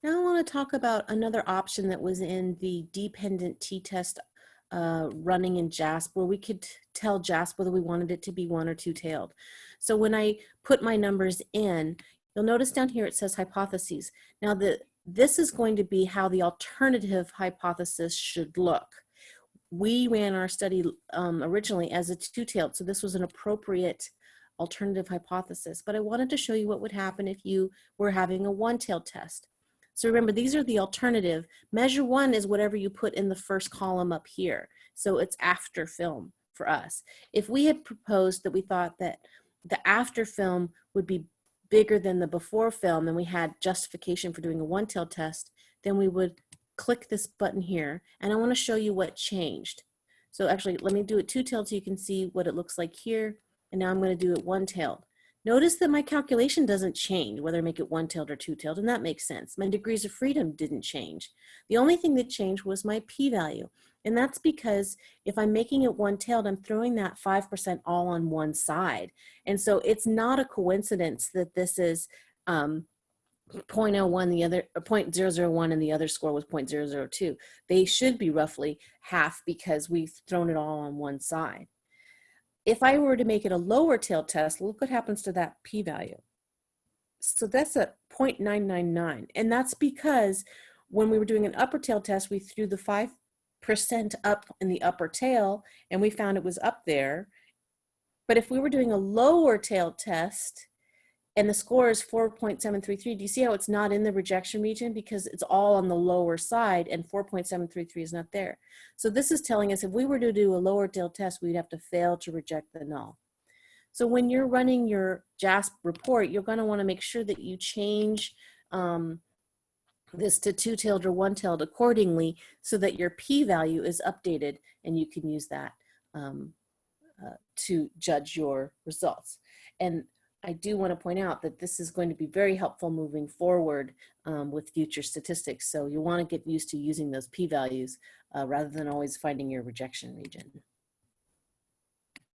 Now I want to talk about another option that was in the dependent t-test uh, running in JASP where we could tell JASP whether we wanted it to be one or two-tailed. So when I put my numbers in, you'll notice down here it says hypotheses. Now the, this is going to be how the alternative hypothesis should look. We ran our study um, originally as a two-tailed, so this was an appropriate alternative hypothesis, but I wanted to show you what would happen if you were having a one-tailed test. So remember, these are the alternative. Measure one is whatever you put in the first column up here. So it's after film for us. If we had proposed that we thought that the after film would be bigger than the before film and we had justification for doing a one-tail test, then we would click this button here and I want to show you what changed. So actually, let me do it two-tailed so you can see what it looks like here. And now I'm going to do it one-tailed. Notice that my calculation doesn't change, whether I make it one-tailed or two-tailed, and that makes sense. My degrees of freedom didn't change. The only thing that changed was my p-value. And that's because if I'm making it one-tailed, I'm throwing that 5% all on one side. And so it's not a coincidence that this is um, 0.01, the other, or 0.001 and the other score was 0.002. They should be roughly half because we've thrown it all on one side. If I were to make it a lower tail test, look what happens to that p-value. So that's a 0.999. And that's because when we were doing an upper tail test, we threw the 5% up in the upper tail and we found it was up there. But if we were doing a lower tail test, and the score is 4.733. Do you see how it's not in the rejection region? Because it's all on the lower side and 4.733 is not there. So this is telling us if we were to do a lower tail test, we'd have to fail to reject the null. So when you're running your JASP report, you're gonna wanna make sure that you change um, this to two-tailed or one-tailed accordingly so that your p-value is updated and you can use that um, uh, to judge your results. And I do want to point out that this is going to be very helpful moving forward um, with future statistics. So you want to get used to using those p-values uh, rather than always finding your rejection region.